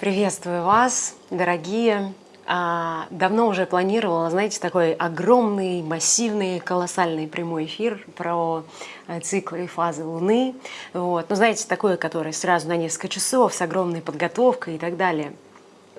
Приветствую вас, дорогие. А, давно уже планировала, знаете, такой огромный, массивный, колоссальный прямой эфир про э, циклы и фазы Луны. Вот. Ну, знаете, такое, которое сразу на несколько часов с огромной подготовкой и так далее.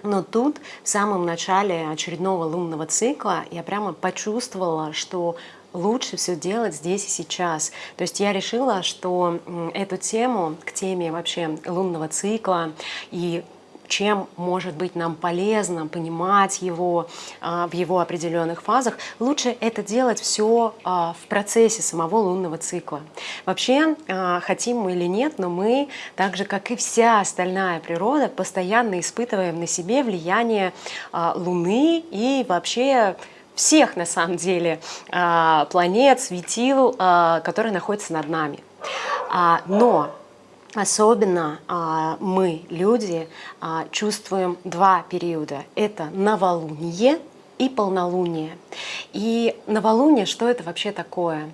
Но тут, в самом начале очередного лунного цикла, я прямо почувствовала, что лучше все делать здесь и сейчас. То есть я решила, что эту тему, к теме вообще лунного цикла и чем может быть нам полезно понимать его а, в его определенных фазах, лучше это делать все а, в процессе самого лунного цикла. Вообще, а, хотим мы или нет, но мы, так же как и вся остальная природа, постоянно испытываем на себе влияние Луны и вообще всех на самом деле планет, светил, которые находятся над нами. Но Особенно а, мы, люди, а, чувствуем два периода. Это новолуние и полнолуние. И новолуние, что это вообще такое?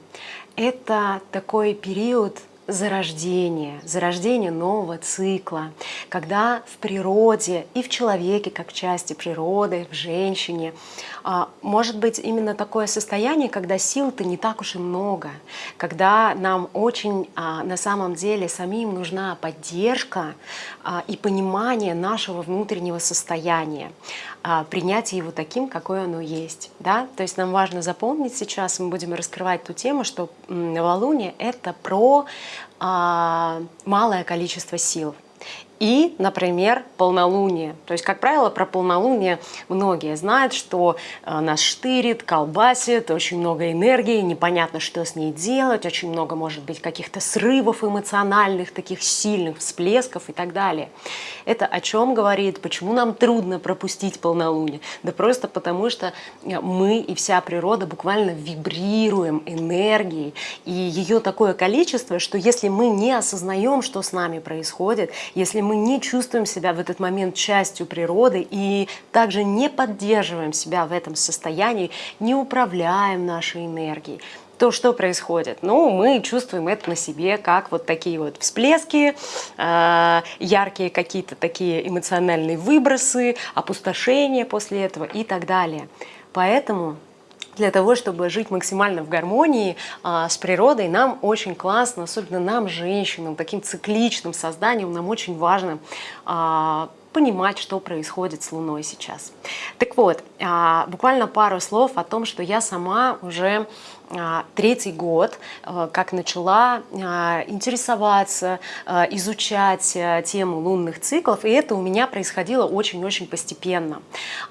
Это такой период зарождение, зарождение нового цикла, когда в природе и в человеке, как части природы, в женщине, а, может быть именно такое состояние, когда сил-то не так уж и много, когда нам очень а, на самом деле самим нужна поддержка а, и понимание нашего внутреннего состояния, принятие его таким, какое оно есть. Да? То есть нам важно запомнить сейчас, мы будем раскрывать ту тему, что новолуние — это про малое количество сил и, например, полнолуние. То есть, как правило, про полнолуние многие знают, что э, нас штырит, колбасит, очень много энергии, непонятно, что с ней делать, очень много, может быть, каких-то срывов эмоциональных, таких сильных всплесков и так далее. Это о чем говорит, почему нам трудно пропустить полнолуние? Да просто потому, что э, мы и вся природа буквально вибрируем энергией, и ее такое количество, что если мы не осознаем, что с нами происходит, если мы не чувствуем себя в этот момент частью природы и также не поддерживаем себя в этом состоянии, не управляем нашей энергией, то что происходит? Ну, мы чувствуем это на себе, как вот такие вот всплески, э, яркие какие-то такие эмоциональные выбросы, опустошение после этого и так далее. Поэтому для того, чтобы жить максимально в гармонии а, с природой, нам очень классно, особенно нам, женщинам, таким цикличным созданием, нам очень важно а, понимать, что происходит с Луной сейчас. Так вот, а, буквально пару слов о том, что я сама уже третий год, а, как начала а, интересоваться, изучать тему лунных циклов, и это у меня происходило очень-очень постепенно.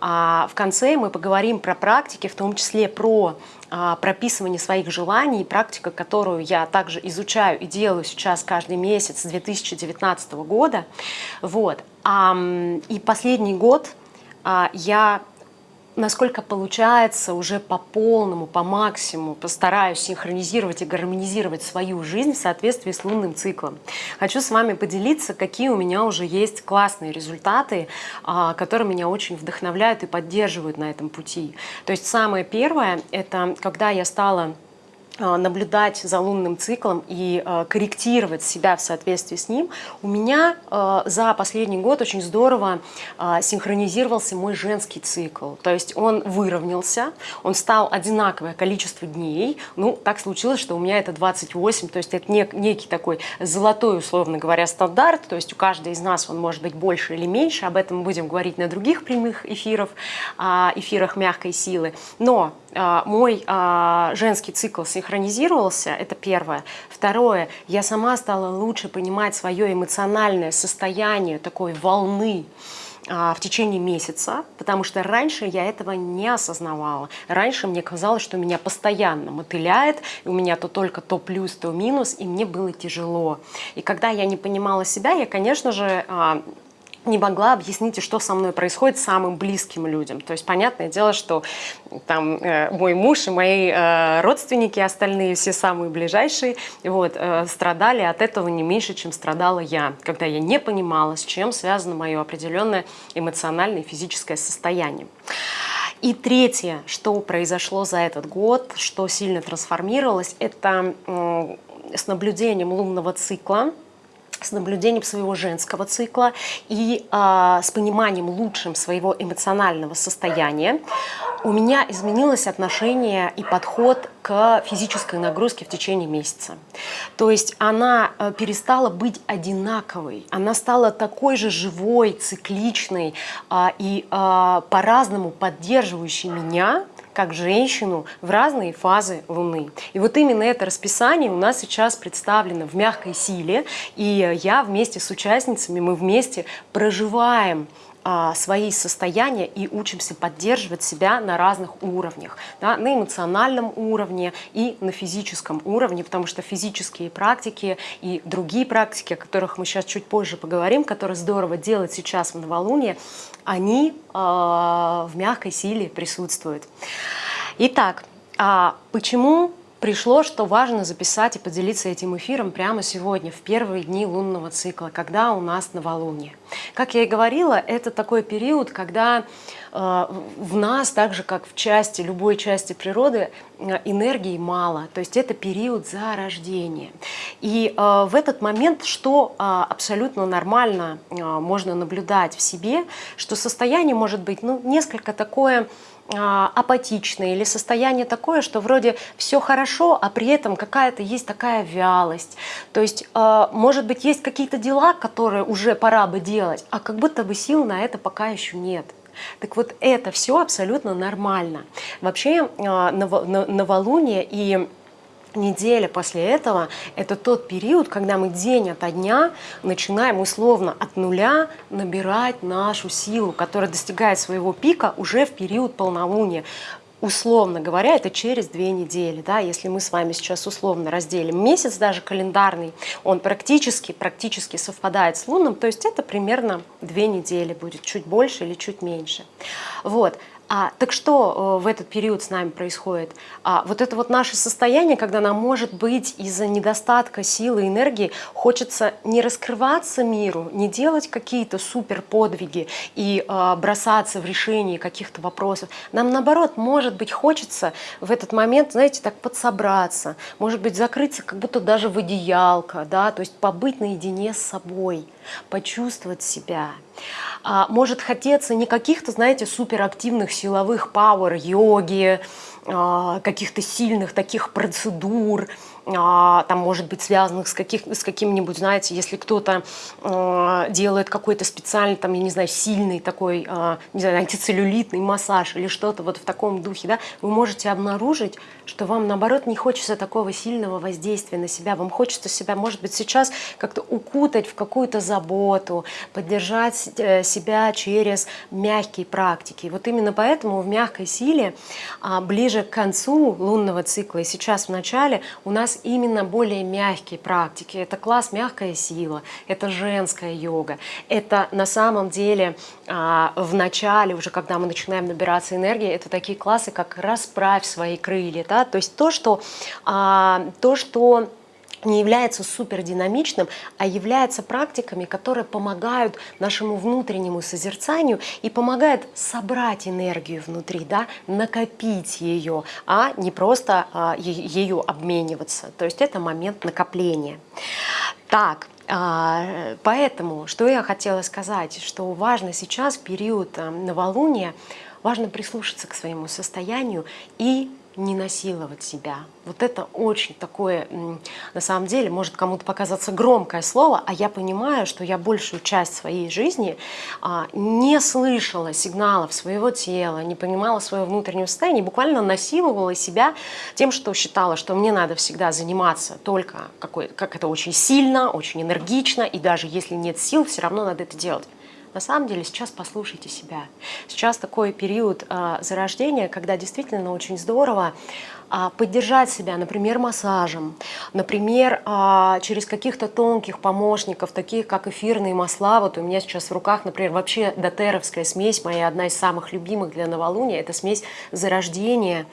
В конце мы поговорим про практики, в том числе про прописывание своих желаний, практика, которую я также изучаю и делаю сейчас каждый месяц с 2019 года. Вот. И последний год я насколько получается уже по полному, по максимуму постараюсь синхронизировать и гармонизировать свою жизнь в соответствии с лунным циклом. Хочу с вами поделиться, какие у меня уже есть классные результаты, а, которые меня очень вдохновляют и поддерживают на этом пути. То есть самое первое, это когда я стала наблюдать за лунным циклом и а, корректировать себя в соответствии с ним, у меня а, за последний год очень здорово синхронизировался мой женский цикл. То есть он выровнялся, он стал одинаковое количество дней. Ну, так случилось, что у меня это 28, то есть это некий такой золотой, условно говоря, стандарт. То есть у каждой из нас он может быть больше или меньше. Об этом мы будем говорить на других прямых эфирах, эфирах мягкой силы. Но мой женский цикл синхронизировался синхронизировался, это первое. Второе, я сама стала лучше понимать свое эмоциональное состояние такой волны, а, в течение месяца, потому что раньше я этого не осознавала. Раньше мне казалось, что меня постоянно мотыляет, у меня то только то плюс, то минус, и мне было тяжело. И когда я не понимала себя, я, конечно же, а, не могла объяснить, что со мной происходит самым близким людям. То есть, понятное дело, что там э, мой муж и мои э, родственники, остальные, все самые ближайшие, вот, э, страдали от этого не меньше, чем страдала я, когда я не понимала, с чем связано мое определенное эмоциональное и физическое состояние. И третье, что произошло за этот год, что сильно трансформировалось, это с наблюдением лунного цикла, с наблюдением своего женского цикла и э, с пониманием лучшим своего эмоционального состояния у меня изменилось отношение и подход к физической нагрузке в течение месяца. То есть она э, перестала быть одинаковой, она стала такой же живой, цикличной э, и э, по-разному поддерживающей меня, как женщину в разные фазы Луны. И вот именно это расписание у нас сейчас представлено в мягкой силе, и я вместе с участницами, мы вместе проживаем а, свои состояния и учимся поддерживать себя на разных уровнях, да, на эмоциональном уровне и на физическом уровне, потому что физические практики и другие практики, о которых мы сейчас чуть позже поговорим, которые здорово делать сейчас в новолуние, они э, в мягкой силе присутствуют. Итак, а почему пришло, что важно записать и поделиться этим эфиром прямо сегодня, в первые дни лунного цикла, когда у нас новолуние. Как я и говорила, это такой период, когда э, в нас, так же как в части, любой части природы, э, энергии мало. То есть это период зарождения. И э, в этот момент, что абсолютно нормально можно наблюдать в себе, что состояние может быть ну, несколько такое а, апатичное или состояние такое, что вроде все хорошо, а при этом какая-то есть такая вялость. То есть, а, может быть, есть какие-то дела, которые уже пора бы делать, а как будто бы сил на это пока еще нет. Так вот, это все абсолютно нормально. Вообще, а, новолуние и неделя после этого – это тот период, когда мы день ото дня начинаем условно от нуля набирать нашу силу, которая достигает своего пика уже в период полнолуния условно говоря, это через две недели. Да? Если мы с вами сейчас условно разделим месяц, даже календарный, он практически, практически совпадает с лунным, то есть это примерно две недели будет, чуть больше или чуть меньше. Вот. А, так что э, в этот период с нами происходит? А, вот это вот наше состояние, когда нам, может быть, из-за недостатка силы, энергии хочется не раскрываться миру, не делать какие-то супер подвиги и а, бросаться в решение каких-то вопросов. Нам, наоборот, может быть, хочется в этот момент, знаете, так подсобраться, может быть, закрыться как будто даже в одеялко, да, то есть побыть наедине с собой, почувствовать себя. А, может хотеться не каких-то, знаете, суперактивных силовых пауэр, йоги, а, каких-то сильных таких процедур, а, там, может быть, связанных с, каких, с каким-нибудь, знаете, если кто-то э, делает какой-то специальный, там, я не знаю, сильный такой, э, не знаю, антицеллюлитный массаж или что-то вот в таком духе, да, вы можете обнаружить, что вам, наоборот, не хочется такого сильного воздействия на себя, вам хочется себя, может быть, сейчас как-то укутать в какую-то заботу, поддержать э, себя через мягкие практики. Вот именно поэтому в мягкой силе ближе к концу лунного цикла и сейчас в начале у нас именно более мягкие практики. Это класс «Мягкая сила», это женская йога. Это на самом деле а, в начале, уже когда мы начинаем набираться энергии, это такие классы, как «Расправь свои крылья». Да? То есть то, что, а, то, что не является супердинамичным, а является практиками, которые помогают нашему внутреннему созерцанию и помогают собрать энергию внутри, да, накопить ее, а не просто а, ее обмениваться. То есть это момент накопления. Так, а, Поэтому, что я хотела сказать, что важно сейчас, в период а, новолуния, важно прислушаться к своему состоянию и не насиловать себя. Вот это очень такое, на самом деле, может кому-то показаться громкое слово, а я понимаю, что я большую часть своей жизни а, не слышала сигналов своего тела, не понимала своего внутреннего состояния, буквально насиловала себя тем, что считала, что мне надо всегда заниматься только какой, как это очень сильно, очень энергично, и даже если нет сил, все равно надо это делать. На самом деле сейчас послушайте себя. Сейчас такой период э, зарождения, когда действительно очень здорово э, поддержать себя, например, массажем, например, э, через каких-то тонких помощников, таких как эфирные масла. Вот у меня сейчас в руках, например, вообще дотеровская смесь, моя одна из самых любимых для новолуния, это смесь зарождения,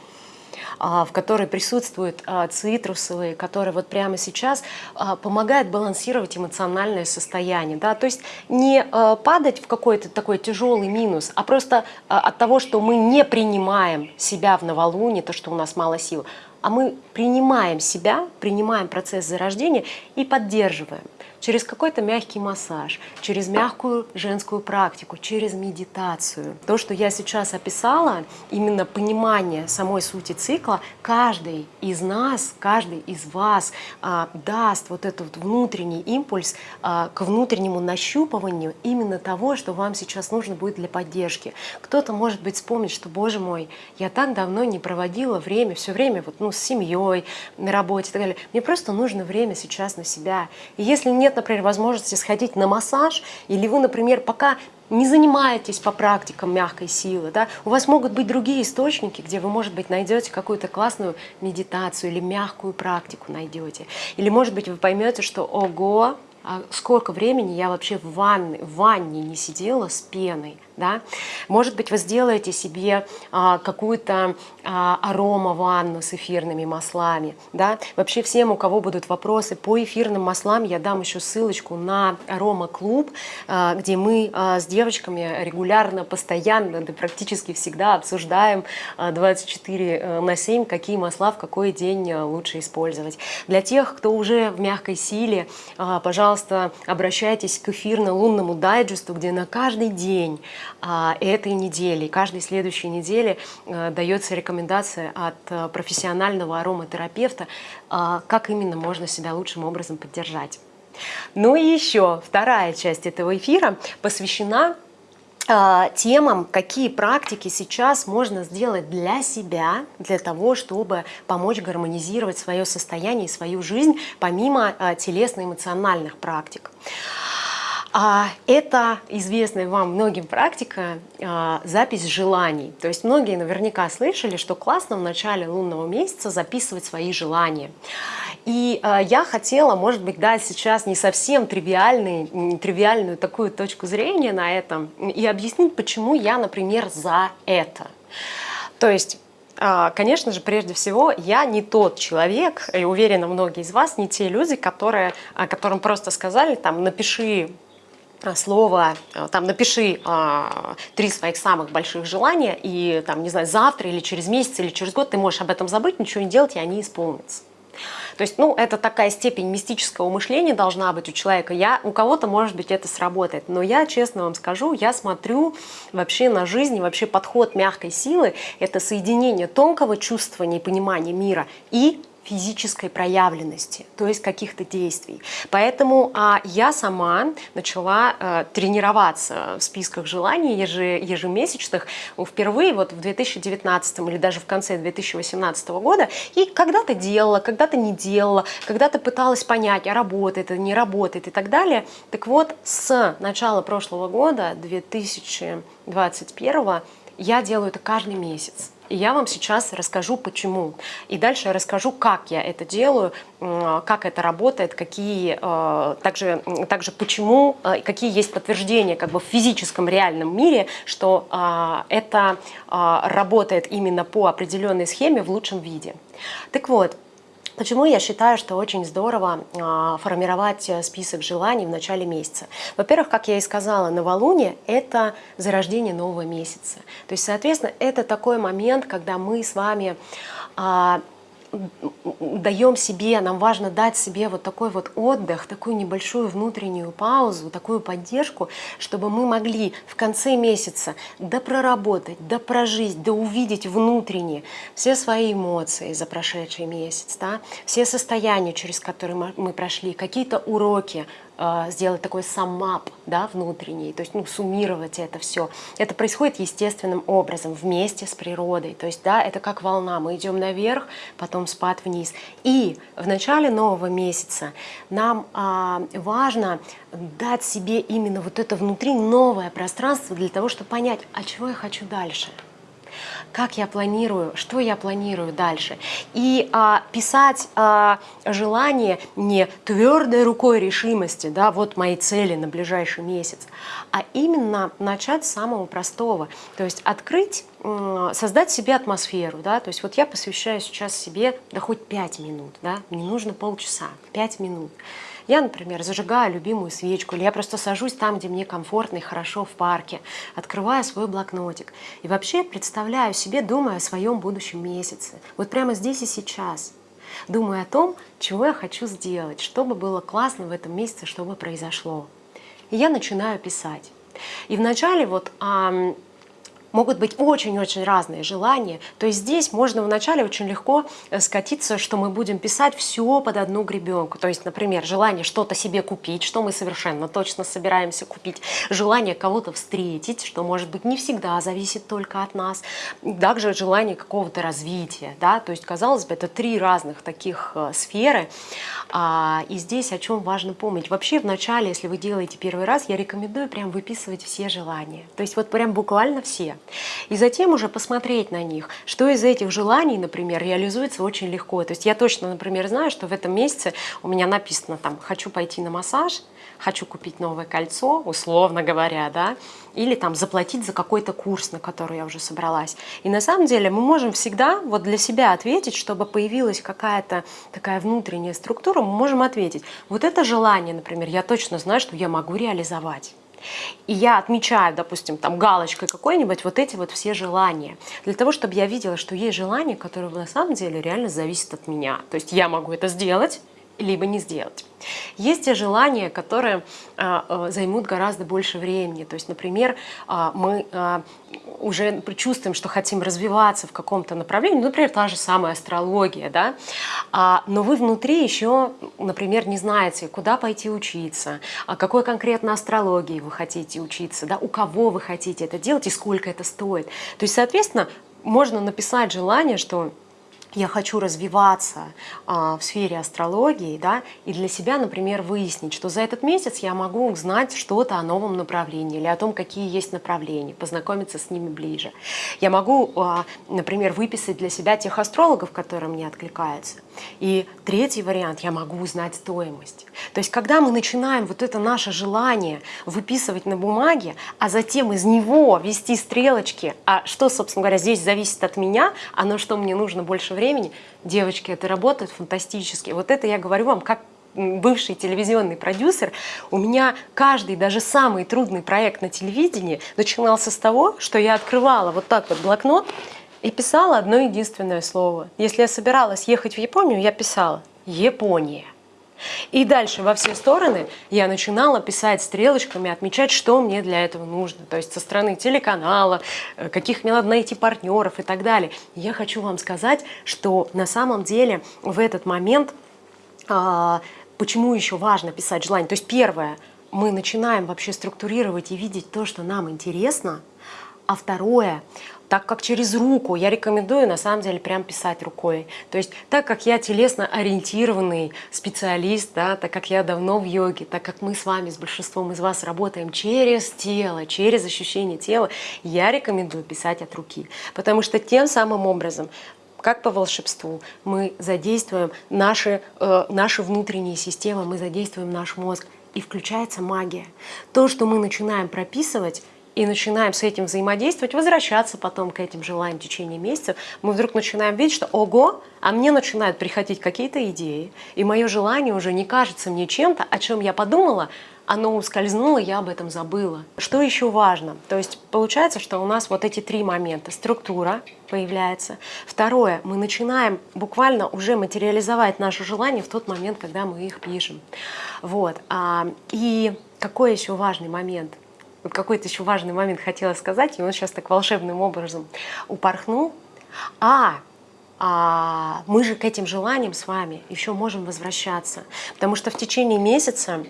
в которой присутствуют а, цитрусовые, которые вот прямо сейчас а, помогают балансировать эмоциональное состояние. Да? То есть не падать в какой-то такой тяжелый минус, а просто от того, что мы не принимаем себя в новолуние, то, что у нас мало сил, а мы принимаем себя, принимаем процесс зарождения и поддерживаем через какой-то мягкий массаж, через мягкую женскую практику, через медитацию. То, что я сейчас описала, именно понимание самой сути цикла, каждый из нас, каждый из вас а, даст вот этот внутренний импульс а, к внутреннему нащупыванию именно того, что вам сейчас нужно будет для поддержки. Кто-то, может быть, вспомнит, что, боже мой, я так давно не проводила время, все время вот, ну, с семьей, на работе и так далее. Мне просто нужно время сейчас на себя. И если нет например, возможности сходить на массаж, или вы, например, пока не занимаетесь по практикам мягкой силы, да, у вас могут быть другие источники, где вы, может быть, найдете какую-то классную медитацию или мягкую практику найдете. Или, может быть, вы поймете, что ого, а сколько времени я вообще в ванне, в ванне не сидела с пеной, да? Может быть, вы сделаете себе а, какую-то а, арома ванну с эфирными маслами. Да? Вообще всем, у кого будут вопросы по эфирным маслам, я дам еще ссылочку на арома-клуб, а, где мы а, с девочками регулярно, постоянно, да практически всегда обсуждаем а, 24 э, на 7, какие масла в какой день э, лучше использовать. Для тех, кто уже в мягкой силе, а, пожалуйста, обращайтесь к эфирно-лунному дайджесту, где на каждый день этой недели. Каждой следующей неделе а, дается рекомендация от а, профессионального ароматерапевта, как именно можно себя лучшим образом поддержать. Ну и еще вторая часть этого эфира посвящена темам, какие практики сейчас можно сделать для себя, для того, чтобы помочь гармонизировать свое состояние и свою жизнь, помимо телесно-эмоциональных практик. А это известная вам многим практика а, запись желаний. То есть многие наверняка слышали, что классно в начале лунного месяца записывать свои желания. И а, я хотела, может быть, дать сейчас не совсем тривиальный, тривиальную такую точку зрения на этом и объяснить, почему я, например, за это. То есть а, Конечно же, прежде всего, я не тот человек, и уверена, многие из вас не те люди, которые, которым просто сказали, там, напиши слово, э, там, напиши а, три своих самых больших желания, и, там, не знаю, завтра или через месяц или через год ты можешь об этом забыть, ничего не делать, и они исполнятся. То есть, ну, это такая степень мистического мышления должна быть у человека. Я, у кого-то, может быть, это сработает. Но я, честно вам скажу, я смотрю вообще на жизнь, вообще подход мягкой силы – это соединение тонкого чувствования и понимания мира и физической проявленности, то есть каких-то действий. Поэтому а, я сама начала а, тренироваться в списках желаний ежи, ежемесячных впервые вот в 2019 или даже в конце 2018 года. И когда-то делала, когда-то не делала, когда-то пыталась понять, а работает это, не работает и так далее. Так вот, с начала прошлого года, 2021, я делаю это каждый месяц. И я вам сейчас расскажу, почему. И дальше расскажу, как я это делаю, как это работает, какие, э, также, также почему, э, какие есть подтверждения как бы в физическом реальном мире, что э, это работает именно по определенной схеме в лучшем виде. Так вот, Почему я считаю, что очень здорово а, формировать э, список желаний в начале месяца? Во-первых, как я и сказала, новолуние – это зарождение нового месяца. То есть, соответственно, это такой момент, когда мы с вами а, даем себе, нам важно дать себе вот такой вот отдых, такую небольшую внутреннюю паузу, такую поддержку, чтобы мы могли в конце месяца допроработать, допрожить, да увидеть внутренне все свои эмоции за прошедший месяц, да, все состояния, через которые мы прошли, какие-то уроки, сделать такой самап да, внутренний, то есть ну, суммировать это все. Это происходит естественным образом, вместе с природой. То есть да, это как волна, мы идем наверх, потом спад вниз. И в начале нового месяца нам а, важно дать себе именно вот это внутри новое пространство для того, чтобы понять, а чего я хочу дальше как я планирую, что я планирую дальше. И а, писать а, желание не твердой рукой решимости, да, вот мои цели на ближайший месяц, а именно начать с самого простого. То есть открыть, создать себе атмосферу. Да, то есть вот я посвящаю сейчас себе, да хоть 5 минут, да, не нужно полчаса, 5 минут. Я, например, зажигаю любимую свечку, или я просто сажусь там, где мне комфортно и хорошо в парке, открываю свой блокнотик и вообще представляю себе, думаю о своем будущем месяце. Вот прямо здесь и сейчас. Думаю о том, чего я хочу сделать, что бы было классно в этом месяце, что бы произошло. И я начинаю писать. И вначале вот могут быть очень-очень разные желания. То есть здесь можно вначале очень легко э, скатиться, что мы будем писать все под одну гребенку. То есть, например, желание что-то себе купить, что мы совершенно точно собираемся купить, желание кого-то встретить, что, может быть, не всегда зависит только от нас, также желание какого-то развития. Да? То есть, казалось бы, это три разных таких э, сферы. А, и здесь о чем важно помнить. Вообще, вначале, если вы делаете первый раз, я рекомендую прям выписывать все желания. То есть вот прям буквально все. И затем уже посмотреть на них, что из этих желаний, например, реализуется очень легко. То есть я точно, например, знаю, что в этом месяце у меня написано там «хочу пойти на массаж», «хочу купить новое кольцо», условно говоря, да, или там заплатить за какой-то курс, на который я уже собралась. И на самом деле мы можем всегда вот для себя ответить, чтобы появилась какая-то такая внутренняя структура, мы можем ответить, вот это желание, например, я точно знаю, что я могу реализовать. И я отмечаю, допустим, там галочкой какой-нибудь вот эти вот все желания. Для того, чтобы я видела, что есть желания, которые на самом деле реально зависят от меня. То есть я могу это сделать, либо не сделать. Есть те желания, которые а, а, займут гораздо больше времени. То есть, например, а, мы а, уже чувствуем, что хотим развиваться в каком-то направлении, ну, например, та же самая астрология, да, а, но вы внутри еще, например, не знаете, куда пойти учиться, а какой конкретно астрологии вы хотите учиться, да, у кого вы хотите это делать и сколько это стоит. То есть, соответственно, можно написать желание, что я хочу развиваться а, в сфере астрологии, да, и для себя, например, выяснить, что за этот месяц я могу узнать что-то о новом направлении или о том, какие есть направления, познакомиться с ними ближе. Я могу, а, например, выписать для себя тех астрологов, которые мне откликаются. И третий вариант, я могу узнать стоимость. То есть, когда мы начинаем вот это наше желание выписывать на бумаге, а затем из него вести стрелочки, а что, собственно говоря, здесь зависит от меня, а на что мне нужно больше времени, времени. Девочки, это работает фантастически. Вот это я говорю вам как бывший телевизионный продюсер, у меня каждый, даже самый трудный проект на телевидении начинался с того, что я открывала вот так вот блокнот и писала одно единственное слово. Если я собиралась ехать в Японию, я писала «Япония». И дальше во все стороны я начинала писать стрелочками, отмечать, что мне для этого нужно. То есть со стороны телеканала, э, каких мне надо найти партнеров и так далее. Я хочу вам сказать, что на самом деле в этот момент, а, почему еще важно писать желание. То есть первое, мы начинаем вообще структурировать и видеть то, что нам интересно. А второе, так как через руку, я рекомендую на самом деле прям писать рукой. То есть так как я телесно ориентированный специалист, да, так как я давно в йоге, так как мы с вами, с большинством из вас работаем через тело, через ощущение тела, я рекомендую писать от руки. Потому что тем самым образом как по волшебству, мы задействуем наши, э, наши внутренние системы, мы задействуем наш мозг, и включается магия. То, что мы начинаем прописывать, и начинаем с этим взаимодействовать, возвращаться потом к этим желаниям в течение месяцев, мы вдруг начинаем видеть, что ого, а мне начинают приходить какие-то идеи, и мое желание уже не кажется мне чем-то, о чем я подумала, оно ускользнуло, я об этом забыла. Что еще важно? То есть получается, что у нас вот эти три момента. Структура появляется. Второе, мы начинаем буквально уже материализовать наши желания в тот момент, когда мы их пишем. Вот. А, и какой еще важный момент? Вот какой-то еще важный момент хотела сказать, и он сейчас так волшебным образом упорхнул. А, а мы же к этим желаниям с вами еще можем возвращаться, потому что в течение месяца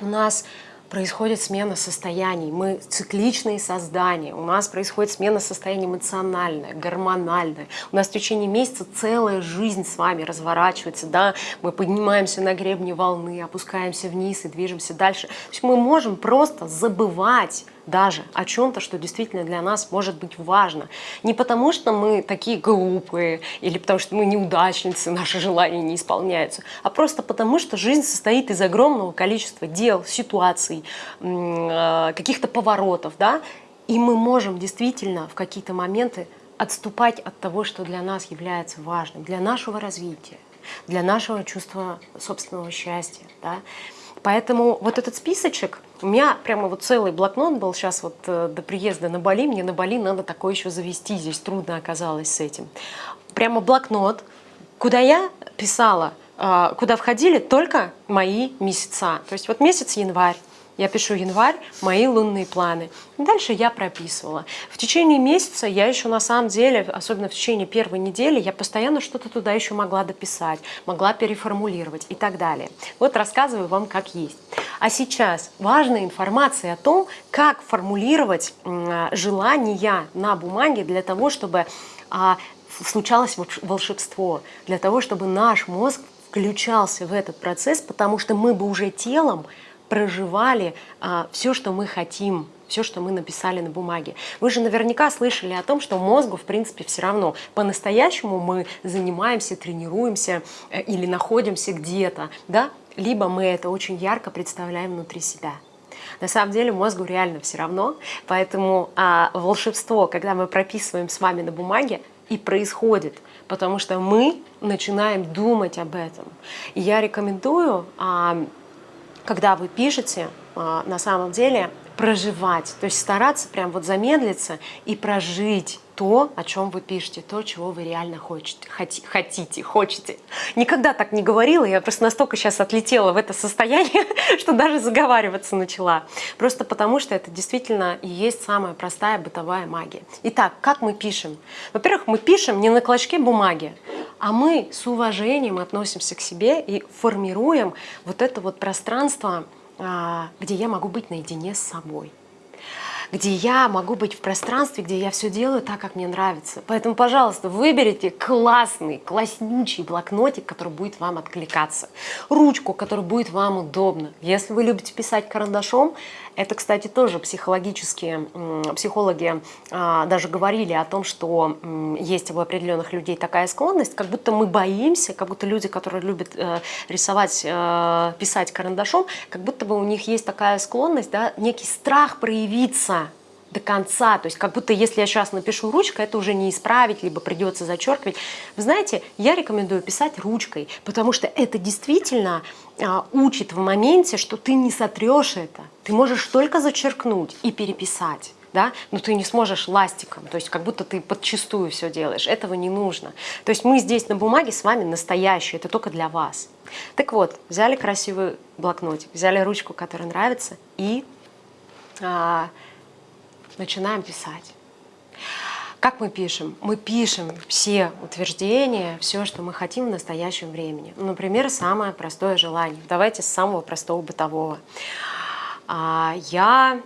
у нас происходит смена состояний. Мы цикличные создания. У нас происходит смена состояния эмоциональная, гормональная. У нас в течение месяца целая жизнь с вами разворачивается. Да? Мы поднимаемся на гребне волны, опускаемся вниз и движемся дальше. То есть мы можем просто забывать даже о чем-то, что действительно для нас может быть важно. Не потому, что мы такие глупые, или потому, что мы неудачницы, наши желания не исполняются, а просто потому, что жизнь состоит из огромного количества дел, ситуаций, э, каких-то поворотов, да, и мы можем действительно в какие-то моменты отступать от того, что для нас является важным, для нашего развития. для нашего чувства собственного счастья. Да? Поэтому вот этот списочек, у меня прямо вот целый блокнот был сейчас вот э, до приезда на Бали, мне на Бали надо такое еще завести, здесь трудно оказалось с этим. Прямо блокнот, куда я писала, э, куда входили только мои месяца. То есть вот месяц январь, я пишу январь, мои лунные планы. Дальше я прописывала. В течение месяца я еще на самом деле, особенно в течение первой недели, я постоянно что-то туда еще могла дописать, могла переформулировать и так далее. Вот рассказываю вам как есть. А сейчас важная информация о том, как формулировать желания на бумаге для того, чтобы а, случалось волшебство, для того, чтобы наш мозг включался в этот процесс, потому что мы бы уже телом проживали а, все, что мы хотим, все, что мы написали на бумаге. Вы же наверняка слышали о том, что мозгу, в принципе, все равно. По-настоящему мы занимаемся, тренируемся э, или находимся где-то, да? либо мы это очень ярко представляем внутри себя. На самом деле мозгу реально все равно, поэтому а, волшебство, когда мы прописываем с вами на бумаге, и происходит, потому что мы начинаем думать об этом. И я рекомендую а, когда вы пишете, а, на самом деле проживать, то есть стараться прям вот замедлиться и прожить то, о чем вы пишете, то, чего вы реально хотите, хотите, хочете. Никогда так не говорила, я просто настолько сейчас отлетела в это состояние, что даже заговариваться начала. Просто потому, что это действительно и есть самая простая бытовая магия. Итак, как мы пишем? Во-первых, мы пишем не на клочке бумаги, а мы с уважением относимся к себе и формируем вот это вот пространство, а, где я могу быть наедине с собой где я могу быть в пространстве, где я все делаю так, как мне нравится. Поэтому, пожалуйста, выберите классный, класснючий блокнотик, который будет вам откликаться, ручку, которая будет вам удобна. Если вы любите писать карандашом, это, кстати, тоже психологические, психологи а, даже говорили о том, что есть у определенных людей такая склонность, как будто мы боимся, как будто люди, которые любят э, рисовать, э, писать карандашом, как будто бы у них есть такая склонность, да, некий страх проявиться до конца, то есть как будто если я сейчас напишу ручкой, это уже не исправить, либо придется зачеркивать. Вы знаете, я рекомендую писать ручкой, потому что это действительно а, учит в моменте, что ты не сотрешь это, ты можешь только зачеркнуть и переписать. Да? но ты не сможешь ластиком, то есть как будто ты подчистую все делаешь. Этого не нужно. То есть мы здесь на бумаге с вами настоящие, это только для вас. Так вот, взяли красивый блокнотик, взяли ручку, которая нравится, и а, начинаем писать. Как мы пишем? Мы пишем все утверждения, все, что мы хотим в настоящем времени. Например, самое простое желание. Давайте с самого простого бытового. А, я,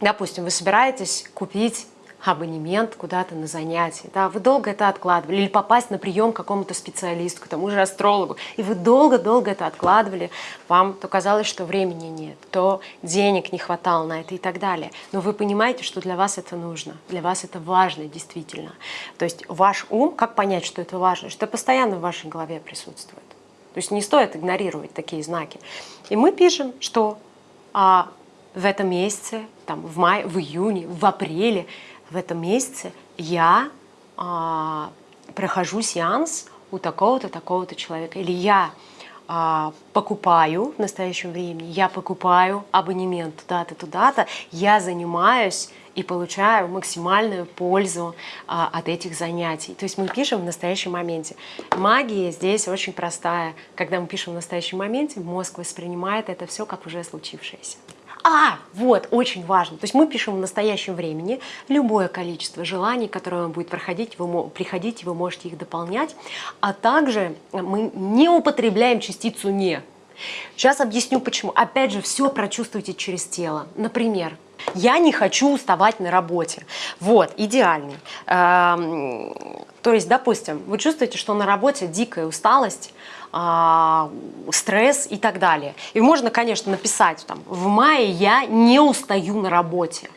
допустим, вы собираетесь купить абонемент куда-то на занятие, да, вы долго это откладывали, или попасть на прием к какому-то специалисту, к тому же астрологу, и вы долго-долго это откладывали, вам то казалось, что времени нет, то денег не хватало на это и так далее. Но вы понимаете, что для вас это нужно, для вас это важно действительно. То есть ваш ум, как понять, что это важно, что постоянно в вашей голове присутствует. То есть не стоит игнорировать такие знаки. И мы пишем, что а, в этом месяце, там, в мае, в июне, в апреле в этом месяце я а, прохожу сеанс у такого-то, такого-то человека. Или я а, покупаю в настоящем времени, я покупаю абонемент туда-то, туда-то, я занимаюсь и получаю максимальную пользу а, от этих занятий. То есть мы пишем в настоящем моменте. Магия здесь очень простая. Когда мы пишем в настоящем моменте, мозг воспринимает это все как уже случившееся. А, вот, очень важно. То есть мы пишем в настоящем времени любое количество желаний, которое вам будет проходить, вы, приходить, вы можете их дополнять. А также мы не употребляем частицу «не». Сейчас объясню почему. Опять же, все прочувствуйте через тело. Например, я не хочу уставать на работе. Вот, идеальный. Эм, то есть, допустим, вы чувствуете, что на работе дикая усталость, стресс и так далее. И можно, конечно, написать там, в мае я не устаю на работе.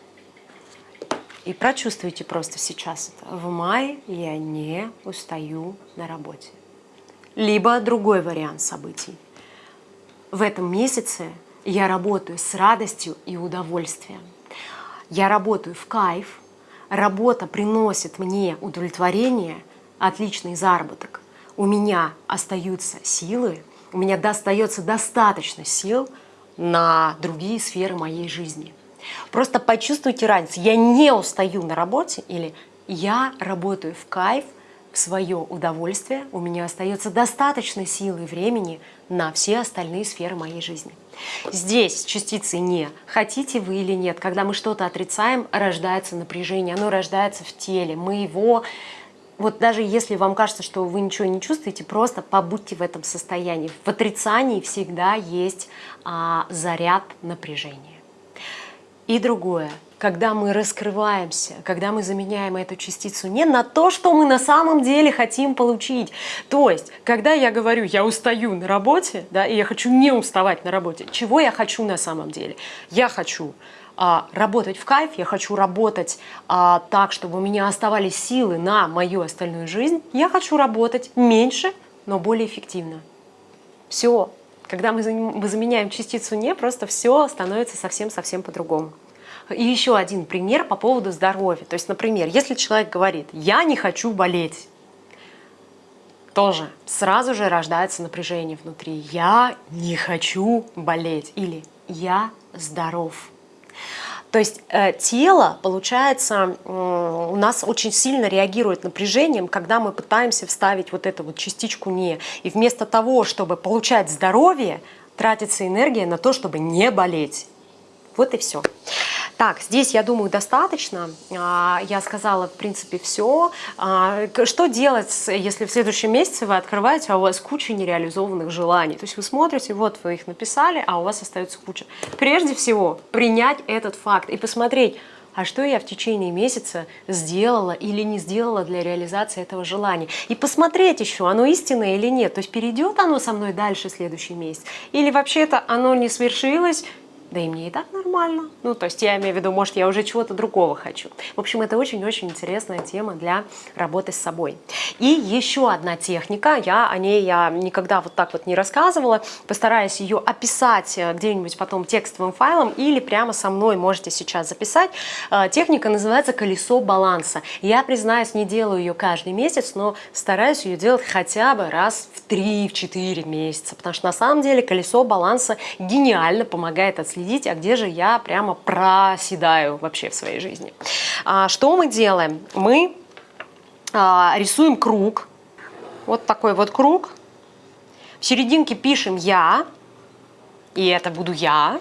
И прочувствуйте просто сейчас это. В мае я не устаю на работе. Либо другой вариант событий. В этом месяце я работаю с радостью и удовольствием. Я работаю в кайф, работа приносит мне удовлетворение, отличный заработок у меня остаются силы, у меня достается достаточно сил на другие сферы моей жизни. Просто почувствуйте разницу. Я не устаю на работе или я работаю в кайф, в свое удовольствие, у меня остается достаточно силы и времени на все остальные сферы моей жизни. Здесь частицы «не». Хотите вы или нет, когда мы что-то отрицаем, рождается напряжение, оно рождается в теле. Мы его вот даже если вам кажется, что вы ничего не чувствуете, просто побудьте в этом состоянии. В отрицании всегда есть а, заряд напряжения. И другое, когда мы раскрываемся, когда мы заменяем эту частицу не на то, что мы на самом деле хотим получить. То есть, когда я говорю, я устаю на работе, да, и я хочу не уставать на работе, чего я хочу на самом деле? Я хочу а, работать в кайф, я хочу работать а, так, чтобы у меня оставались силы на мою остальную жизнь, я хочу работать меньше, но более эффективно. Все, когда мы заменяем частицу «не», просто все становится совсем-совсем по-другому. И еще один пример по поводу здоровья. То есть, например, если человек говорит «я не хочу болеть», тоже сразу же рождается напряжение внутри. «Я не хочу болеть» или «я здоров». То есть э, тело, получается, э, у нас очень сильно реагирует напряжением, когда мы пытаемся вставить вот эту вот частичку «не». И вместо того, чтобы получать здоровье, тратится энергия на то, чтобы не болеть. Вот и все. Так, здесь, я думаю, достаточно. А, я сказала, в принципе, все. А, что делать, если в следующем месяце вы открываете, а у вас куча нереализованных желаний? То есть вы смотрите, вот вы их написали, а у вас остается куча. Прежде всего, принять этот факт и посмотреть, а что я в течение месяца сделала или не сделала для реализации этого желания. И посмотреть еще, оно истинное или нет. То есть перейдет оно со мной дальше следующий месяц, или вообще-то оно не свершилось, да и мне и так нормально. Ну, то есть я имею в виду, может, я уже чего-то другого хочу. В общем, это очень-очень интересная тема для работы с собой. И еще одна техника, я о ней я никогда вот так вот не рассказывала, постараюсь ее описать э, где-нибудь потом текстовым файлом или прямо со мной можете сейчас записать. Э, техника называется «Колесо баланса». Я, признаюсь, не делаю ее каждый месяц, но стараюсь ее делать хотя бы раз в 3-4 месяца, потому что на самом деле колесо баланса гениально помогает отследить следить, а где же я прямо проседаю вообще в своей жизни. А, что мы делаем? Мы а, рисуем круг, вот такой вот круг. В серединке пишем «я», и это буду я.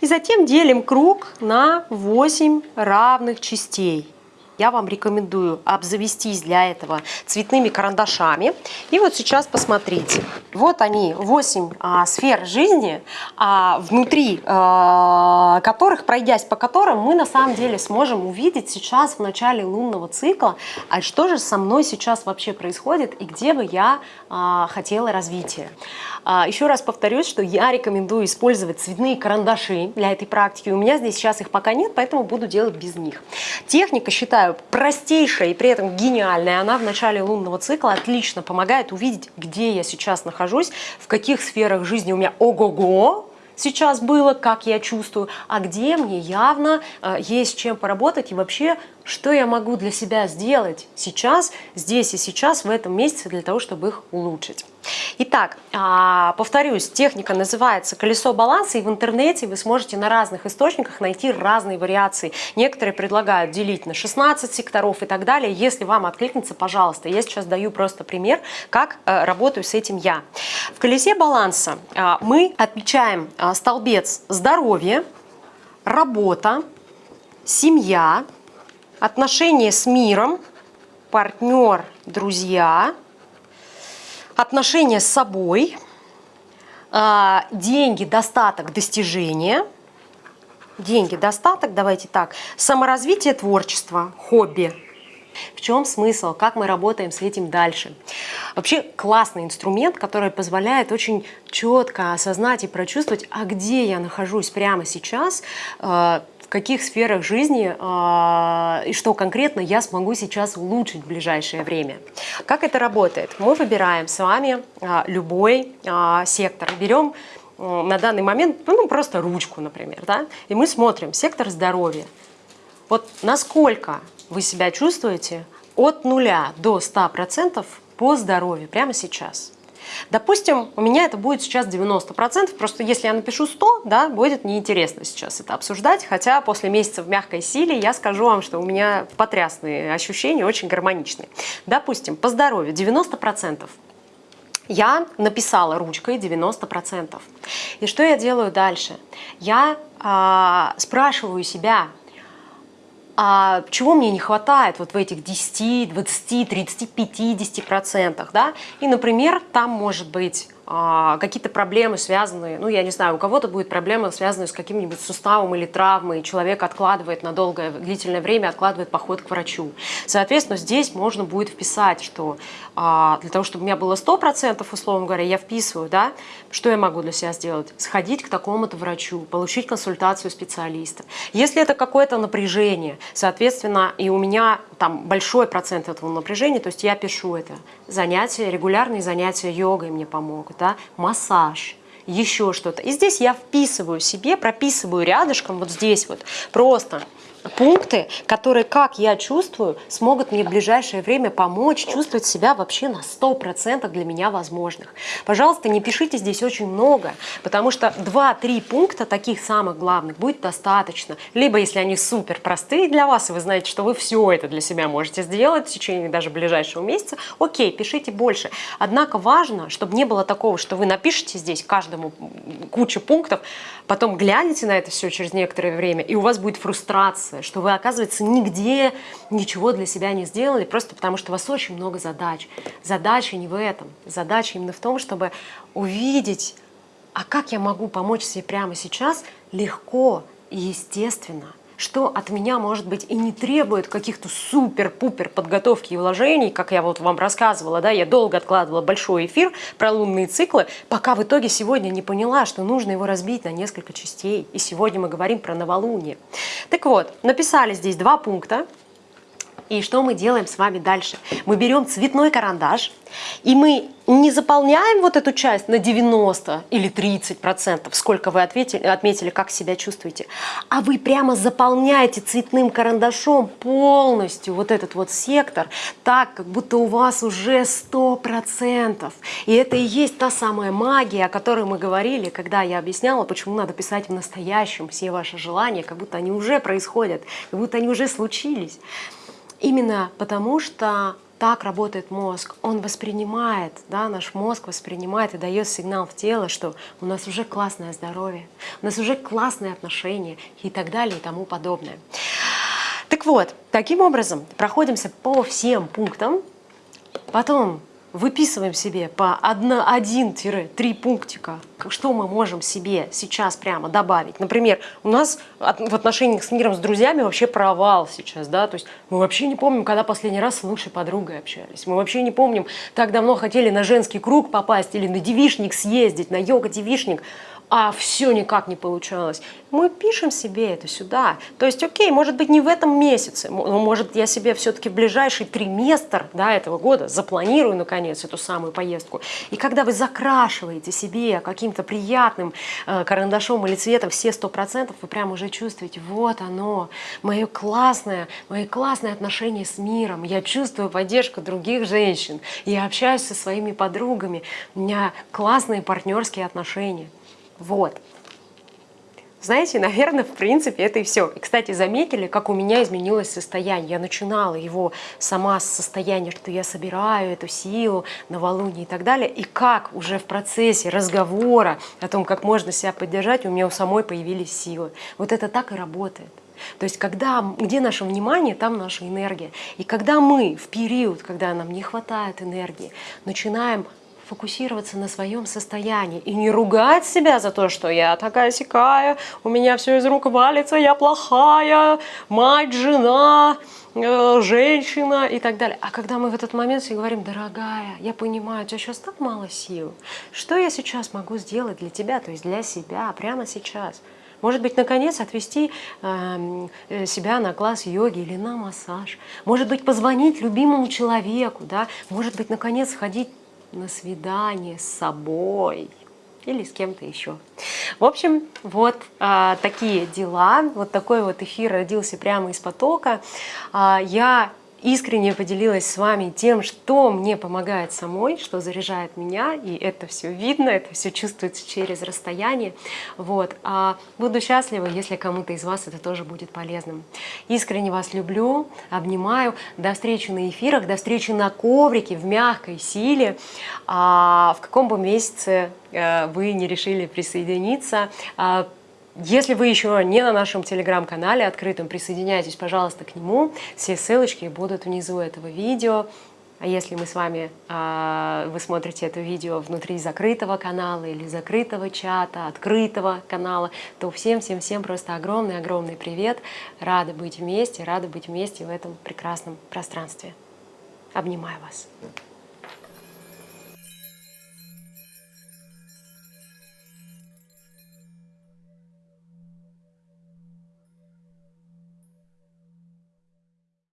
И затем делим круг на 8 равных частей я вам рекомендую обзавестись для этого цветными карандашами. И вот сейчас посмотрите. Вот они, 8 а, сфер жизни, а, внутри а, которых, пройдясь по которым, мы на самом деле сможем увидеть сейчас в начале лунного цикла, а что же со мной сейчас вообще происходит и где бы я а, хотела развития. А, еще раз повторюсь, что я рекомендую использовать цветные карандаши для этой практики. У меня здесь сейчас их пока нет, поэтому буду делать без них. Техника, считаю, простейшая и при этом гениальная. Она в начале лунного цикла отлично помогает увидеть, где я сейчас нахожусь, в каких сферах жизни у меня ого-го, сейчас было, как я чувствую, а где мне явно э, есть чем поработать и вообще что я могу для себя сделать сейчас, здесь и сейчас, в этом месяце, для того, чтобы их улучшить. Итак, а, повторюсь, техника называется «Колесо баланса», и в интернете вы сможете на разных источниках найти разные вариации. Некоторые предлагают делить на 16 секторов и так далее. Если вам откликнется, пожалуйста. Я сейчас даю просто пример, как э, работаю с этим я. В «Колесе баланса» а, мы отмечаем а, столбец «Здоровье», «Работа», «Семья», отношения с миром, партнер, друзья, отношения с собой, а, деньги, достаток, достижения, деньги, достаток, давайте так, саморазвитие, творчество, хобби. В чем смысл, как мы работаем с этим дальше? Вообще классный инструмент, который позволяет очень четко осознать и прочувствовать, а где я нахожусь прямо сейчас, а, каких сферах жизни э, и что конкретно я смогу сейчас улучшить в ближайшее время. Как это работает? Мы выбираем с вами э, любой э, сектор. Берем э, на данный момент ну, просто ручку, например, да, и мы смотрим сектор здоровья. Вот насколько вы себя чувствуете от нуля до 100% по здоровью прямо сейчас. Допустим, у меня это будет сейчас 90%, просто если я напишу 100, да, будет неинтересно сейчас это обсуждать, хотя после месяца в мягкой силе я скажу вам, что у меня потрясные ощущения, очень гармоничные. Допустим, по здоровью 90%. Я написала ручкой 90%. И что я делаю дальше? Я а, спрашиваю себя, а чего мне не хватает вот в этих 10, 20, 30, 50 процентах, да? И, например, там может быть а, какие-то проблемы связанные, ну, я не знаю, у кого-то будет проблема, связанная с каким-нибудь суставом или травмой, и человек откладывает на долгое, длительное время, откладывает поход к врачу. Соответственно, здесь можно будет вписать, что а, для того, чтобы у меня было 100%, условно говоря, я вписываю, да, что я могу для себя сделать? Сходить к такому-то врачу, получить консультацию специалиста. Если это какое-то напряжение, соответственно, и у меня там большой процент этого напряжения, то есть я пишу это. Занятия, регулярные занятия йогой мне помогут, да, массаж, еще что-то. И здесь я вписываю себе, прописываю рядышком, вот здесь вот, просто пункты, которые, как я чувствую, смогут мне в ближайшее время помочь чувствовать себя вообще на 100% для меня возможных. Пожалуйста, не пишите здесь очень много, потому что 2-3 пункта таких самых главных будет достаточно. Либо, если они супер простые для вас, и вы знаете, что вы все это для себя можете сделать в течение даже ближайшего месяца, окей, пишите больше. Однако важно, чтобы не было такого, что вы напишите здесь каждому кучу пунктов, потом глянете на это все через некоторое время, и у вас будет фрустрация, что вы, оказывается, нигде ничего для себя не сделали, просто потому что у вас очень много задач. Задача не в этом. Задача именно в том, чтобы увидеть, а как я могу помочь себе прямо сейчас легко и естественно – что от меня, может быть, и не требует каких-то супер-пупер подготовки и вложений, как я вот вам рассказывала, да, я долго откладывала большой эфир про лунные циклы, пока в итоге сегодня не поняла, что нужно его разбить на несколько частей. И сегодня мы говорим про новолуние. Так вот, написали здесь два пункта, и что мы делаем с вами дальше? Мы берем цветной карандаш, и мы не заполняем вот эту часть на 90 или 30 процентов, сколько вы ответили, отметили, как себя чувствуете, а вы прямо заполняете цветным карандашом полностью вот этот вот сектор, так, как будто у вас уже 100 процентов. И это и есть та самая магия, о которой мы говорили, когда я объясняла, почему надо писать в настоящем все ваши желания, как будто они уже происходят, как будто они уже случились. Именно потому, что так работает мозг. Он воспринимает, да, наш мозг воспринимает и дает сигнал в тело, что у нас уже классное здоровье, у нас уже классные отношения и так далее и тому подобное. Так вот, таким образом проходимся по всем пунктам, потом выписываем себе по 1-3 пунктика, что мы можем себе сейчас прямо добавить. Например, у нас в отношениях с миром, с друзьями вообще провал сейчас, да, то есть мы вообще не помним, когда последний раз с лучшей подругой общались, мы вообще не помним, так давно хотели на женский круг попасть или на девишник съездить, на йога-девишник, а все никак не получалось. Мы пишем себе это сюда. То есть, окей, может быть, не в этом месяце, но может я себе все-таки в ближайший триместр да, этого года запланирую, наконец, эту самую поездку. И когда вы закрашиваете себе каким-то приятным э, карандашом или цветом все сто процентов, вы прямо уже чувствуете, вот оно, мое классное, мои классные отношения с миром, я чувствую поддержку других женщин, я общаюсь со своими подругами, у меня классные партнерские отношения. Вот. Знаете, наверное, в принципе, это и все. И, кстати, заметили, как у меня изменилось состояние. Я начинала его сама с состояния, что я собираю эту силу, новолуние и так далее. И как уже в процессе разговора о том, как можно себя поддержать, у меня у самой появились силы. Вот это так и работает. То есть, когда, где наше внимание, там наша энергия. И когда мы в период, когда нам не хватает энергии, начинаем фокусироваться на своем состоянии и не ругать себя за то, что я такая сякая, у меня все из рук валится, я плохая, мать, жена, э, женщина и так далее. А когда мы в этот момент себе говорим, дорогая, я понимаю, у тебя сейчас так мало сил, что я сейчас могу сделать для тебя, то есть для себя, прямо сейчас? Может быть, наконец отвести эм, э, себя на класс йоги или на массаж. Может быть, позвонить любимому человеку. Да? Может быть, наконец сходить на свидание с собой или с кем-то еще. В общем, вот а, такие дела. Вот такой вот эфир родился прямо из потока. А, я искренне поделилась с вами тем, что мне помогает самой, что заряжает меня, и это все видно, это все чувствуется через расстояние. Вот. А буду счастлива, если кому-то из вас это тоже будет полезным. Искренне вас люблю, обнимаю. До встречи на эфирах, до встречи на коврике в мягкой силе. А в каком бы месяце э, вы не решили присоединиться, а, если вы еще не на нашем телеграм-канале открытом, присоединяйтесь, пожалуйста, к нему. Все ссылочки будут внизу этого видео. А если мы с вами, а, вы смотрите это видео внутри закрытого канала или закрытого чата, открытого канала, то всем-всем-всем просто огромный-огромный привет. Рада быть вместе, рада быть вместе в этом прекрасном пространстве. Обнимаю вас.